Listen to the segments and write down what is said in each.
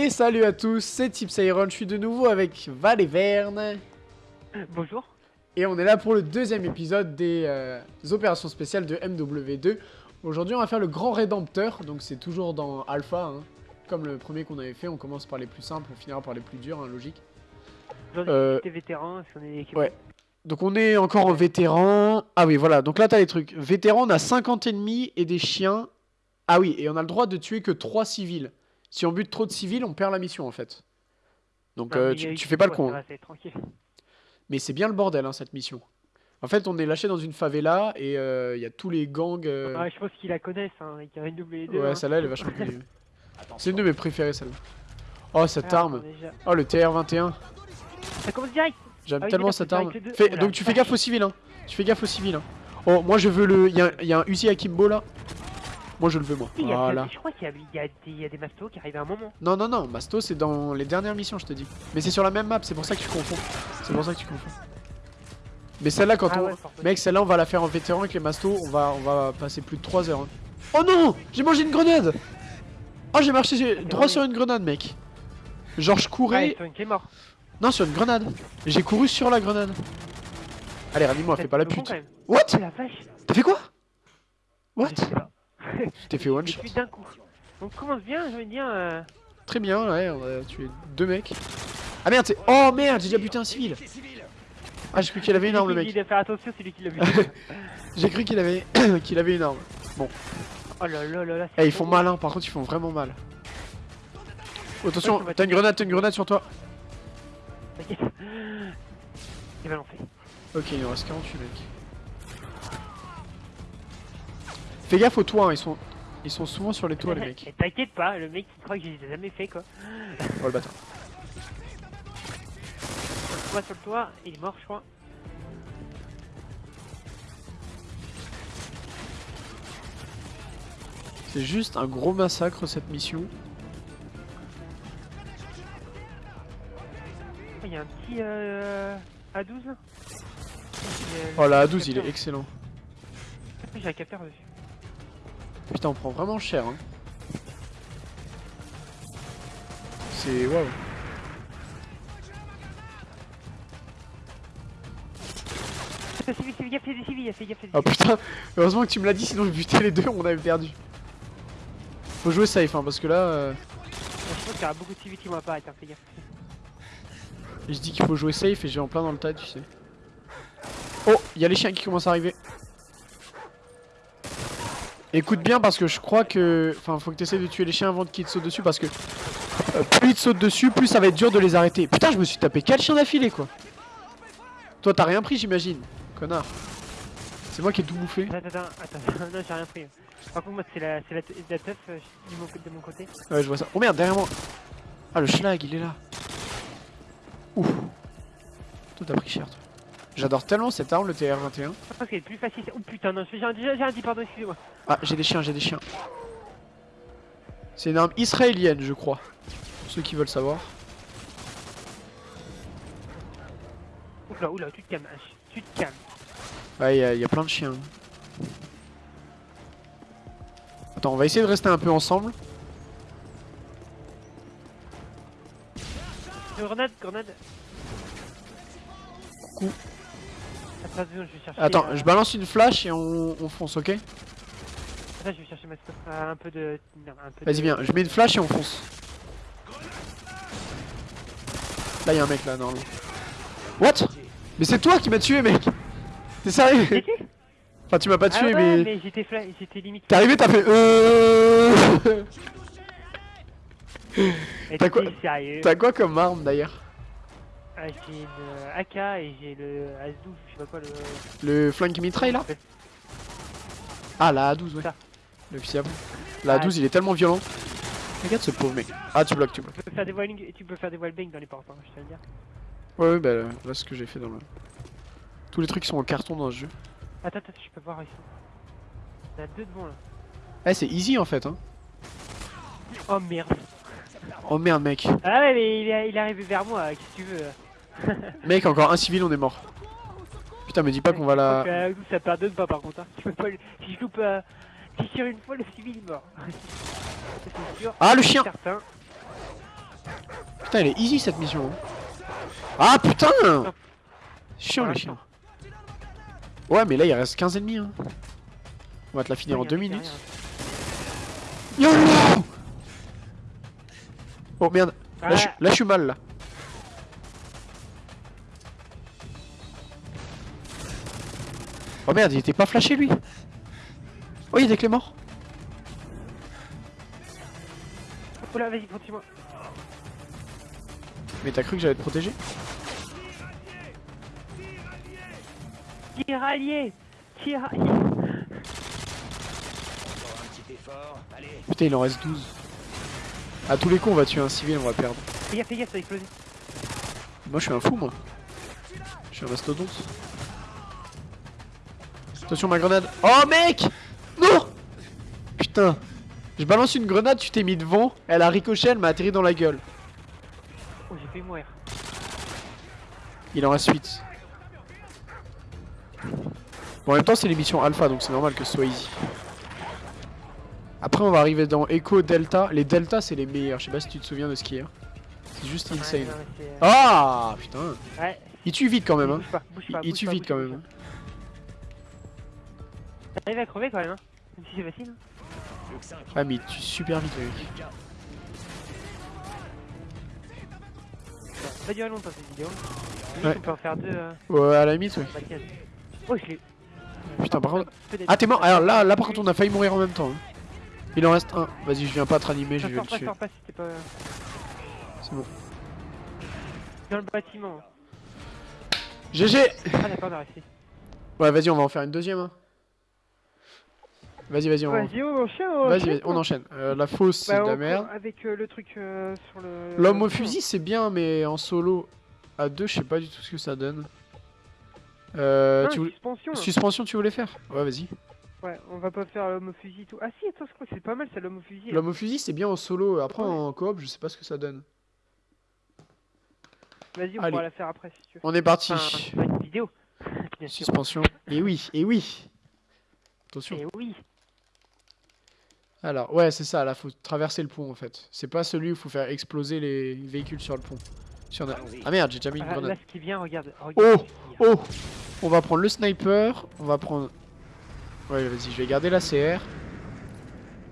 Et salut à tous, c'est Tips Iron, je suis de nouveau avec Val et Verne. Bonjour. Et on est là pour le deuxième épisode des euh, opérations spéciales de MW2. Aujourd'hui on va faire le grand rédempteur, donc c'est toujours dans Alpha, hein. comme le premier qu'on avait fait, on commence par les plus simples, on finira par les plus durs, hein, logique. Aujourd'hui, Euh, t'es vétéran, est-ce qu'on est équipé Ouais. Donc on est encore en vétéran. Ah oui, voilà. Donc là, t'as les trucs. Vétéran, on a 50 ennemis et des chiens. Ah oui, et on a le droit de tuer que 3 civils. Si on bute trop de civils, on perd la mission en fait. Donc Non, euh, tu, fais pas le con. hein. va, c'est tranquille. Mais c'est bien le bordel, hein, cette mission. En fait, on est lâché dans une favela et euh, il y a tous les gangs. euh, Ouais, je pense qu'ils la connaissent, hein, avec un double deux. Ouais, hein. celle-là, elle est vachement connue. C'est une de mes préférées, celle-là. Oh, cette Ah, arme. déjà. Oh, le TR-21. Ça commence direct J'aime Ah tellement cette arme. Fais- donc tu fais gaffe aux civils, hein. Tu fais gaffe aux civils, hein. Oh, moi je veux le. Il y a, il y a un Uzi Akimbo là. Moi je le veux, moi. Il y a- Voilà. Je crois qu'il y, y a des- il y a des mastos qui arrivent à un moment. Non, non, non, Masto c'est dans les dernières missions, je te dis. Mais c'est sur la même map, c'est pour ça que tu confonds. C'est pour ça que tu confonds. Mais celle-là, quand Ah on. ouais. Mec, celle-là, on va la faire en vétéran avec les Mastos. On va, on va passer plus de 3 heures. hein. Oh non J'ai mangé une grenade Oh, j'ai marché droit sur une grenade, mec. Genre, je courais. Est mort. Non, sur une grenade. J'ai couru sur la grenade. Allez, ranime-moi, fais pas la pute. What? T'as fait quoi? What? Je t'es fait one shot. d'un coup. On commence bien, envie de dire. euh, Très bien, ouais, on a tué deux mecs. Ah merde, c'est. Oh merde, j'ai déjà buté un civil. Ah, j'ai cru qu'il avait une arme, le mec. de faire attention, c'est lui qui l'a vu. J'ai cru qu'il avait qu'il avait une arme. oh là là là là. Eh, ils font mal, hein, par contre, ils font vraiment mal. Oh, attention, t'as une grenade, t'as une grenade sur toi. T'inquiète. Il va lancer. Ok, il en reste 48 mecs. Fais gaffe aux toits, hein, ils sont. Ils sont souvent sur les toits, les mecs. T'inquiète pas, le mec il croit que je les ai jamais fait quoi. Oh le bâtard. Moi sur le toit, il est mort je crois. C'est juste un gros massacre cette mission. Oh, Il y a un petit euh, A12 là. J'ai- Oh la j'ai A12, il est excellent. J'ai un capteur dessus. Putain, on prend vraiment cher, hein. C'est waouh. Fais gaffe, fais gaffe, fais des civils, fais gaffe, fais des Oh putain, heureusement que tu me l'as dit, sinon je butais les deux, on avait perdu. Faut jouer safe, hein, parce que là, euh, Je pense qu'il y aura beaucoup de civils qui vont apparaître, hein, fais gaffe. je dis qu'il faut jouer safe et j'ai en plein dans le tas, tu sais. Oh, il y a les chiens qui commencent à arriver. Écoute bien parce que je crois que... Enfin, faut que tu essaies de tuer les chiens avant qu'ils te sautent dessus parce que... euh, plus ils te sautent dessus, plus ça va être dur de les arrêter. Putain, je me suis tapé 4 chiens d'affilée, quoi. Toi, t'as rien pris, j'imagine. Connard. C'est moi qui ai tout bouffé. Attends, attends, attends, non j'ai rien pris. Par contre moi c'est la, c'est la, la teuf euh, de mon côté. Ouais, je vois ça. Oh merde, derrière moi. Ah, le schlag, il est là. Ouf. Toi, t'as pris cher, toi. J'adore tellement cette arme, le TR-21. Je pense qu'elle est plus facile. Oh putain non, j'ai un, j'ai un dit pardon, excusez-moi. Ah, j'ai des chiens, j'ai des chiens. C'est une arme israélienne, je crois. Pour ceux qui veulent savoir. Oula, oula, tu te calmes, tu te calmes. Ouais, il y, y a plein de chiens. Attends, on va essayer de rester un peu ensemble. Grenade, grenade. Coucou. Attends, deux secondes, je vais chercher. Attends, euh, je balance une flash et on, on fonce, ok Attends, je vais chercher ma stuff. Euh, un peu de. Vas-y, viens, je mets une flash et on fonce. Là, il y a un mec là, normalement. What Mais c'est toi qui m'as tué, mec T'es sérieux Enfin, tu m'as pas Ah tué, ouais, mais... mais j'étais fla... limite. T'es arrivé, t'as fait... Euh... T'as quoi- T'as quoi comme arme, d'ailleurs Ah, J'ai une euh, AK et j'ai le As-12, je sais pas quoi le. Le flank mitraille, là Ah, la A12, ouais. Ça. Le fiable. La Ah, A12, il est tellement violent. Regarde ce pauvre mec. Ah, tu bloques, tu bloques. Tu peux faire des wallbang, tu peux faire des wallbang dans les portes, hein, je te le dire. Ouais, ouais, bah là, ce que j'ai fait dans le... Tous les trucs qui sont en carton dans ce jeu. Attends, attends, je peux voir ici. Il y a deux devant là. Eh, c'est easy en fait, hein. Oh merde. Oh merde, mec. Ah ouais, mais il est, il est arrivé vers moi, qu'est-ce que tu veux Mec, encore un civil, on est mort. Putain, me dis pas qu'on va la... Euh, ça pardonne pas par contre. Hein. Tu peux pas le- Si je loupe. Euh... Si je tire une fois, le civil c'est sûr. Ah, le chien Certain. Putain, elle est easy cette mission. hein. Ah putain Chiant Voilà, les chiens. Ouais, mais là il reste 15 ennemis. Hein. On va te la finir en Ouais, 2 y a- y a minutes. YOLO Oh merde, là, je, Ah, suis- là je suis mal là. Oh merde, il était pas flashé lui Oh, il des clés morts Oula, vas-y, continue-moi. Mais t'as cru que j'allais te protéger? Tir allié Tir allié Encore un petit effort. Allez, Putain, il en reste 12. À tous les coups, on va tuer un civil, on va perdre. Fais gaffe, fais gaffe, ça a explosé. Moi, je suis un fou, moi. Je suis un mastodonte. Attention, ma grenade. Oh, mec Non Putain. Je balance une grenade, tu t'es mis devant. Elle a ricochet, elle m'a atterri dans la gueule. Oh, j'ai failli mourir. Il en reste 8. Bon, en même temps, c'est l'émission alpha, donc c'est normal que ce soit easy. Après, on va arriver dans Echo Delta. Les Delta, c'est les meilleurs. Je sais pas si tu te souviens de ce qu'il y a. C'est juste insane. euh, Ah Putain. Ouais, Il tue vite quand même, hein. Il tue vite quand même. Hein. T'arrives à crever quand même, hein. Même si c'est facile. hein. plus que 5. Ah, mais il tue super vite, mec. Ça va durer longtemps cette vidéo. Ouais. On peut en faire deux. Euh, Ouais, à la limite, ouais. tiens. Oh, je l'ai. Putain, par contre. Ah, t'es mort Alors là, là, par contre, on a failli mourir en même temps. hein. Il en reste un. Vas-y, je viens pas te ranimer, je vais le tuer. pas si pas. C'est bon. Dans le bâtiment. GG Ah, d'accord, on a réussi. Ouais, vas-y, on va en faire une deuxième. hein. Vas-y, vas-y, on, Vas-y, on enchaîne, on vas-y, on enchaîne. Euh, la fausse, c'est Bah, de la merde. Avec euh, le truc euh, sur le. L'homme au fusil, c'est bien, mais en solo à deux, je sais pas du tout ce que ça donne. Euh, Ah, tu voulais- suspension. Suspension, tu voulais faire? Ouais, vas-y. Ouais, on va pas faire l'homme au fusil et tout. Ah si, attends, je crois que c'est pas mal ça, l'homme au fusil. L'homme au fusil, c'est bien en solo. Après, Ouais. en coop, je sais pas ce que ça donne. Vas-y, on Allez. pourra la faire après si tu veux. On est parti. Enfin, une vidéo. Suspension. Et oui, et oui. Attention. Et oui. Alors, ouais, c'est ça, là, faut traverser le pont en fait. C'est pas celui où faut faire exploser les véhicules sur le pont. Si on a... Allons-y. Ah merde, j'ai déjà mis une Ah, là, grenade. ce qui vient, regarde. Oh, regarde. Oh On va prendre le sniper, on va prendre... Ouais, vas-y, je vais garder la CR.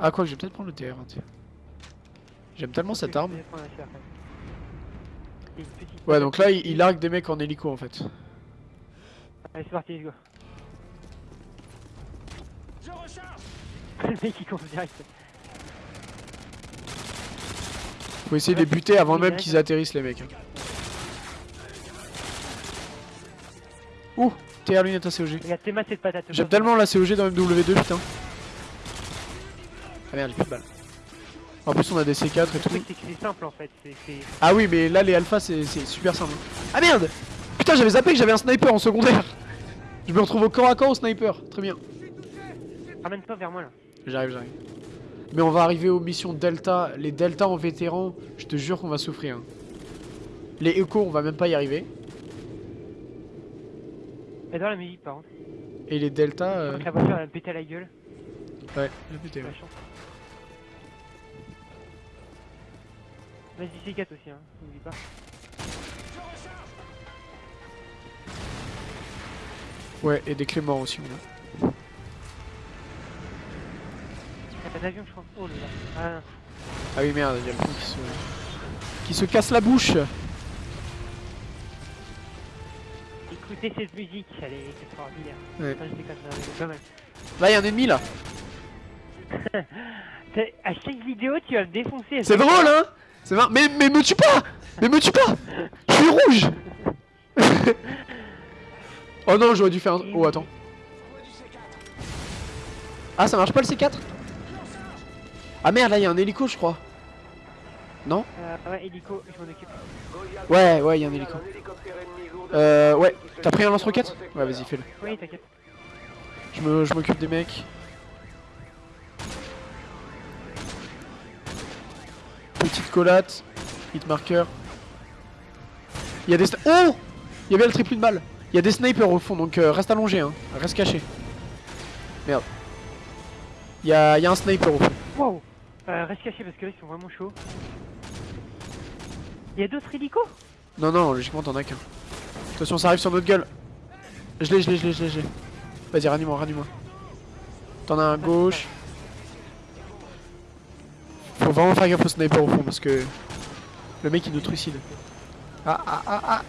Ah, quoi, je vais peut-être prendre le TR. hein, tiens. J'aime tellement cette arme. Ouais, donc là, il, il largue des mecs en hélico en fait. Allez, c'est parti, let's go. Je recharge le mec direct. Faut essayer de les buter avant même qu'ils atterrissent, les mecs. hein. Ouh TR lunette de patates. J'aime tellement la COG dans MW2, putain. Ah merde, j'ai plus de balles. En plus, on a des C4 et tout. c'est simple en fait. Ah oui, mais là, les alphas, c'est c'est super simple. Ah merde Putain, j'avais zappé que j'avais un sniper en secondaire. Je me retrouve au corps à corps au sniper. Très bien. Ramène-toi vers moi là. J'arrive, j'arrive. Mais on va arriver aux missions Delta. Les Delta en vétéran, je te jure qu'on va souffrir. hein. Les Echo, on va même pas y arriver. J'adore la musique par contre. Et les Delta, euh... La voiture elle me à la gueule. ouais, j'ai pété, ouais. Vas-y, C4 aussi, hein. N'oublie pas. Ouais, et des clés morts aussi, on a. Je crois. Oh là là. Ah. Ah oui, merde, il y a le pont qui se... qui se casse la bouche. Écoutez cette musique, elle est extraordinaire. Ouais. Je déconne, est pas mal. Là, il y a un ennemi là. À chaque vidéo, tu vas me défoncer. C'est drôle, hein C'est marrant. Mais, mais me tue pas Mais me tue pas Je suis rouge Oh non, j'aurais dû faire un... Oh, attends. Ah, ça marche pas le C4 Ah merde, là, il y a un hélico, je crois. Non Euh, ouais, hélico, je m'en occupe. Ouais, ouais, il y a un hélico. Euh, ouais. T'as pris un lance-roquette? Ouais, vas-y, fais-le. Oui, t'inquiète. Je m'occupe des mecs. Petite collate. Hit marker. Il y a des... Oh Il y avait le triple de balle. Il y a des snipers au fond, donc euh, reste allongé, hein. Reste caché. Merde. Il y a, y a un sniper au fond. Wow euh, Reste caché parce que là, ils sont vraiment chauds. Il y a d'autres hélicos? Non, non, logiquement t'en as qu'un. Attention, ça arrive sur notre gueule. Je l'ai, je l'ai, je l'ai, je l'ai. Vas-y, ranime-moi, ranime-moi. T'en as un gauche. Faut vraiment faire gaffe au sniper au fond parce que le mec il nous trucide. Ah ah ah ah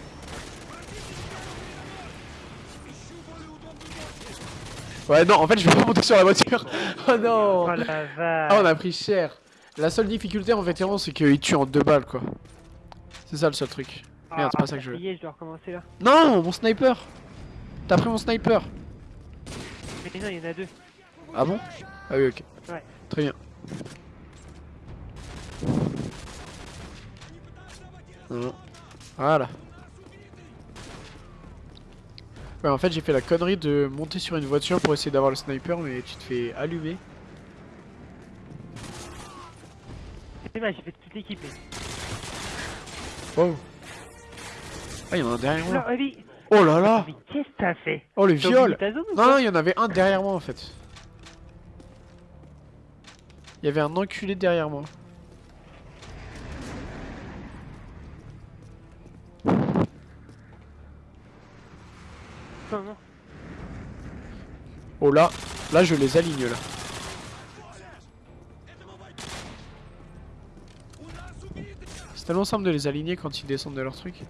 Ouais non en fait je vais pas monter sur la voiture. Oh non. Oh la vache. Ah on a pris cher. La seule difficulté en vétéran c'est qu'il tue en deux balles quoi. C'est ça le seul truc. Merde c'est pas ça que je veux. y est, je dois recommencer là. Non mon sniper. T'as pris mon sniper. Mais non, il y en a deux. Ah bon? Ah oui ok. Ouais. Très bien. Voilà. Ouais, en fait, j'ai fait la connerie de monter sur une voiture pour essayer d'avoir le sniper, mais tu te fais allumer. C'est mal, j'ai fait toute l'équipe. Oh. Ah, il y en a un derrière moi. Oh là là Mais qu'est-ce que t'as fait Oh, le viol Non, non, il y en avait un derrière moi, en fait. Il y avait un enculé derrière moi. Non. Oh là, là je les aligne là. C'est tellement simple de les aligner quand ils descendent de leur truc.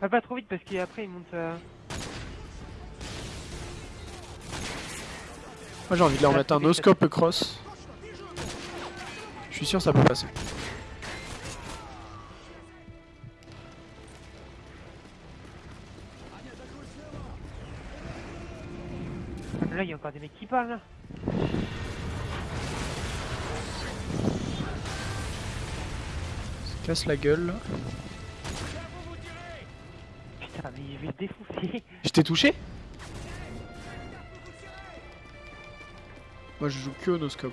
Va pas trop vite parce qu'après il monte à... Moi j'ai envie de leur Ah, mettre un no-scope cross. Je suis sûr ça peut passer. Là, il y a encore des mecs qui parlent là. Se casse la gueule là. Putain, mais je vais le défoncer. Je t'ai touché? Moi je joue que au no-scope.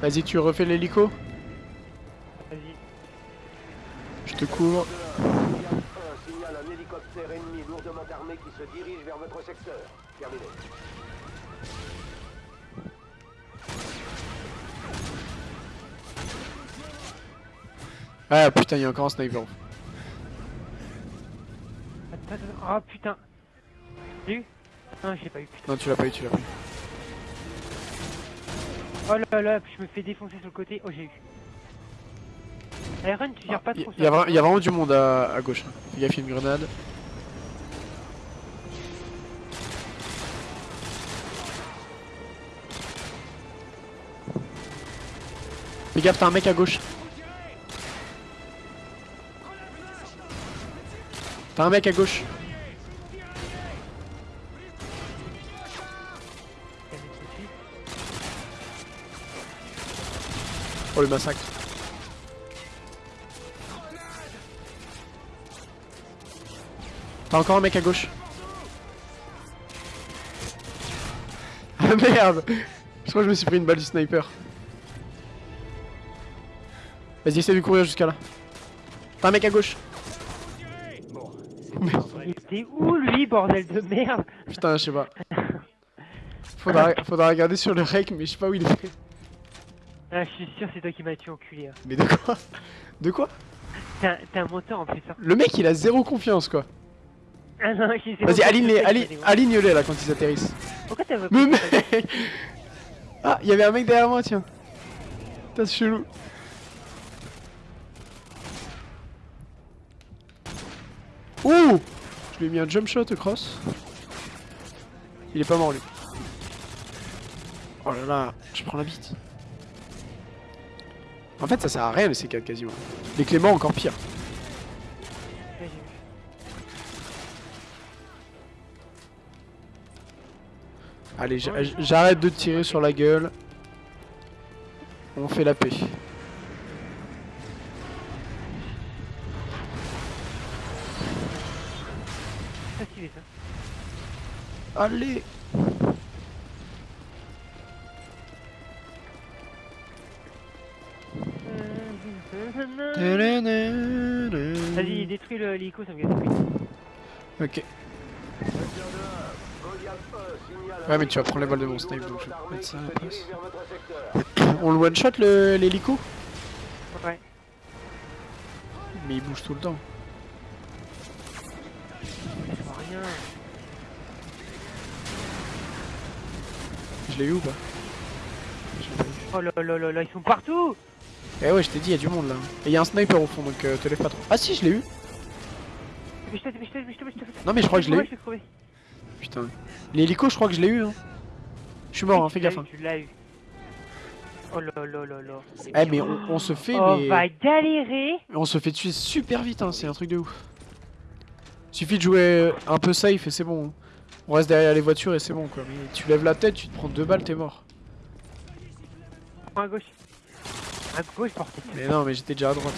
Vas-y tu refais l'hélico? Vas-y. Je te couvre. Hélicoptère ennemi lourdement armé qui se dirige vers votre secteur. Terminé. Ah putain il y a encore un sniper. Attends, attends. Oh putain. J'ai eu Non, j'ai pas eu, putain. Non tu l'as pas eu, tu l'as pas eu. Oh là là, je me fais défoncer sur le côté. Oh, j'ai eu. Iron, tu gères pas Il trop y, a vra- y a vraiment du monde à, à gauche. hein. Fais gaffe, il y a une grenade. Fais gaffe, t'as un mec à gauche. T'as un mec à gauche. Oh le massacre. T'as encore un mec à gauche. Ah merde Je crois que je me suis pris une balle du sniper. Vas-y, essaie de courir jusqu'à là. T'as un mec à gauche. Il était où lui, bordel de merde? Putain, je sais pas. Faudra, faudra regarder sur le rec, mais je sais pas où il est. Ah, je suis sûr, c'est toi qui m'as tué, enculé. hein. Mais de quoi? De quoi? T'es un, t'es moteur en plus. Hein. Le mec, il a zéro confiance, quoi. Ah non, j'ai zéro Vas-y, aligne-les, bon. aligne-les là quand ils atterrissent. Pourquoi t'as Mais mec Ah, il y avait un mec derrière moi, tiens. C'est chelou. Ouh Je lui ai mis un jump shot cross. Il est pas mort lui. Oh là là, je prends la bite. En fait, ça sert à rien les C4 quasiment. Les Clément encore pire. Allez, j'a- j'arrête de tirer sur la gueule. On fait la paix. Ça. Allez Vas-y, détruis le l'hélico, ça me couilles. Ok. Goliath 1 signale Ouais, mais tu vas prendre les balles de mon snipe, donc je vais mettre ça à la place. On le one shot l'hélico? Ouais. Mais il bouge tout le temps. Je vois rien. Je l'ai eu ou pas. Oh là là là là, ils sont partout Eh ouais, je t'ai dit, il y a du monde là. Et il y a un sniper au fond, donc euh, te lève pas trop. Ah si, je l'ai eu. Non mais je crois que je l'ai eu. Putain. L'hélico, je crois que je l'ai eu. Hein. Je suis mort, hein, fais gaffe. eu, hein. Tu l'as eu. Oh là là là là. Eh mais on, on se fait, On mais... va galérer. On se fait tuer super vite, hein, c'est un truc de ouf. Suffit de jouer un peu safe et c'est bon. On reste derrière les voitures et c'est bon quoi. Mais tu lèves la tête, tu te prends deux balles, t'es mort. À gauche. À gauche. Mais non, mais j'étais déjà à droite.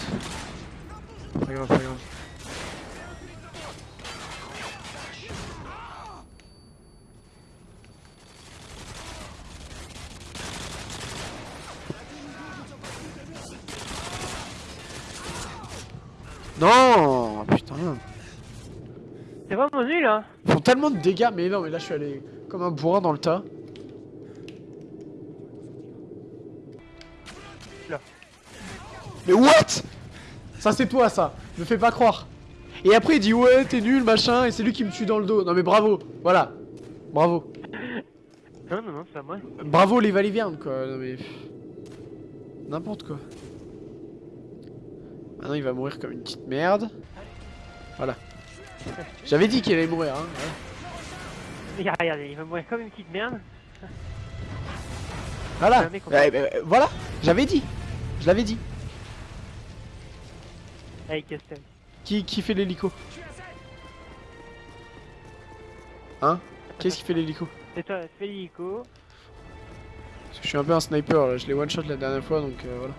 Pas grave, pas grave. Non Ils font tellement de dégâts, mais non, mais là je suis allé comme un bourrin dans le tas. Là. Mais what? Ça c'est toi ça, me fais pas croire. Et après il dit ouais t'es nul machin et c'est lui qui me tue dans le dos. Non mais bravo, voilà. Bravo. Non, non, non, c'est moi. Bravo les Valiviarnes quoi. Non mais... N'importe quoi. Maintenant il va mourir comme une petite merde. Voilà. J'avais dit qu'il allait mourir hein. Regarde, regardez, il va mourir comme une petite merde. Voilà. Ouais, bah, euh, voilà. J'avais dit. Je l'avais dit. Avec Castel. Qui, qui fait l'hélico? Hein? Qu'est-ce qui fait l'hélico? C'est toi, fais l'hélico. Parce que je suis un peu un sniper là, je l'ai one shot la dernière fois donc euh, voilà.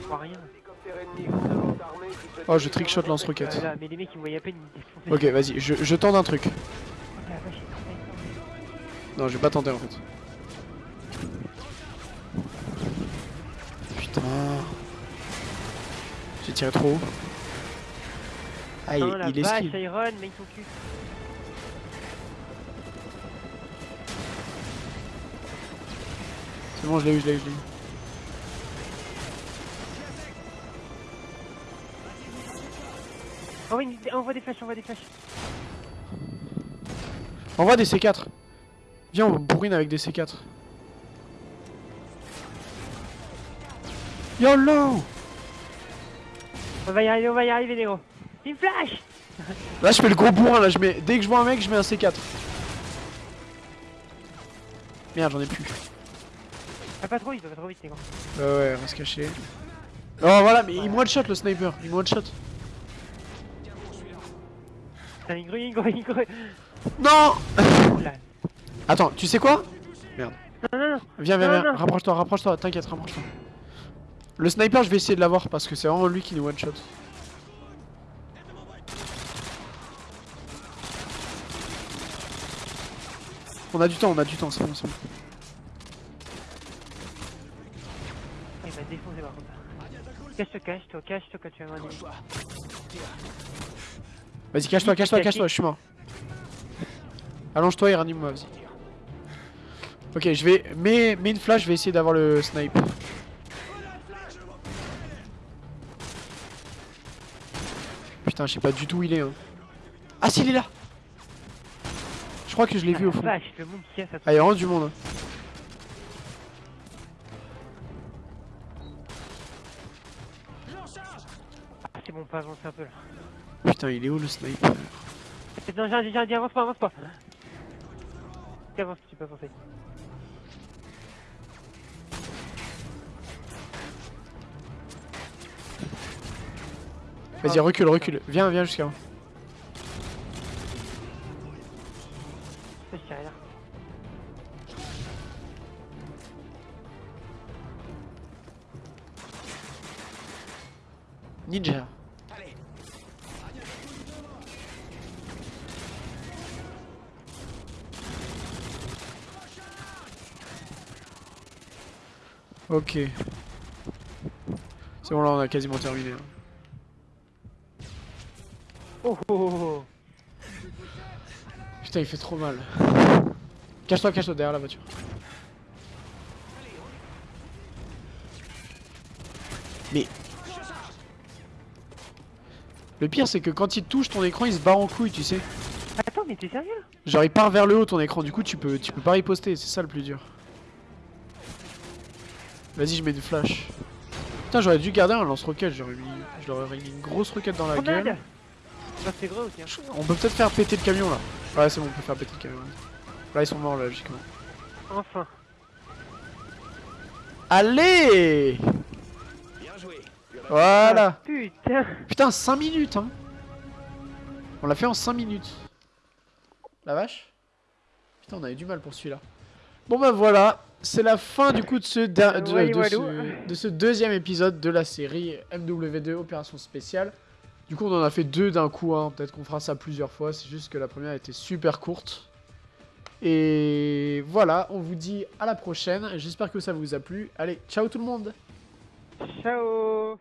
Je vois rien. Hélicoptère ennemi lourdement armé qui se Oh je trickshot lance-roquette. Là, mais les mecs ils me voyaient à peine, ils me défonçaient. Ok vas-y, je, je tente un truc. Non je vais pas tenter en fait. Putain. J'ai tiré trop haut. Ah il, il esquive. Iron, mec son cul. C'est bon je l'ai eu, je l'ai eu, je l'ai eu. Envoie, une... envoie des flashs, envoie des flashs. Envoie des C4. Viens on bourrine avec des C4. YOLO On va y arriver, on va y arriver, les gros. Une flash Là je fais le gros bourrin là, je mets dès que je vois un mec je mets un C4. Merde j'en ai plus. Va pas trop vite, va pas trop vite, les gros. Ouais ouais, on va se cacher. Oh voilà, mais il me one shot le sniper, il me one shot. Putain, grue. Non Oula. Attends, tu sais quoi Non, non, non. Viens, viens, Non, viens, rapproche-toi, rapproche-toi, t'inquiète, rapproche-toi. Le sniper, je vais essayer de l'avoir parce que c'est vraiment lui qui nous one shot. On a du temps, on a du temps, c'est bon, c'est bon. Il va défoncer par contre. Cache-toi, cache-toi, cache-toi quand tu vas m'en Vas-y, cache-toi, cache-toi, cache-toi, je suis mort. Allonge-toi et ranime-moi, vas-y. Ok, je vais. Mets, mets une flash, je vais essayer d'avoir le snipe. Putain, je sais pas du tout où il est. Hein. Ah, si, il est là Je crois que je l'ai vu au fond. Vache, le monde qui a sa Ah, il y a vraiment du monde. hein. Ah, c'est bon, pas avancer un peu là. Putain, il est où le sniper Non, j'ai j'ai dit avance pas, avance pas. Avance, tu peux avancer. Vas-y, recule, recule. Viens, viens jusqu'à moi. Ok. C'est bon, là, on a quasiment terminé. Hein. Oh, oh, oh, oh, Putain, il fait trop mal. Cache-toi, cache-toi derrière la voiture. Mais... Le pire, c'est que quand il touche ton écran, il se barre en couille, tu sais. Attends, mais t'es sérieux? Genre, il part vers le haut ton écran, du coup, tu peux, tu peux pas riposter, c'est ça le plus dur. Vas-y je mets des flashs. Putain j'aurais dû garder un lance-roquette j'aurais mis je leur aurais mis une grosse roquette dans la gueule. Ça c'est gros. On peut peut-être faire péter le camion là. Ouais c'est bon on peut faire péter le camion. Là ils sont morts là logiquement. Enfin. Allez Bien joué. Voilà Ah, putain. Putain 5 minutes hein On l'a fait en 5 minutes. La vache Putain on avait du mal pour celui-là. Bon bah voilà, c'est la fin du coup de ce, der- de, Ouais, de ouais, ce, ouais. de ce deuxième épisode de la série MW2 Opération Spéciale. Du coup on en a fait deux d'un coup, hein. peut-être qu'on fera ça plusieurs fois, c'est juste que la première était super courte. Et voilà, on vous dit à la prochaine, j'espère que ça vous a plu. Allez, ciao tout le monde Ciao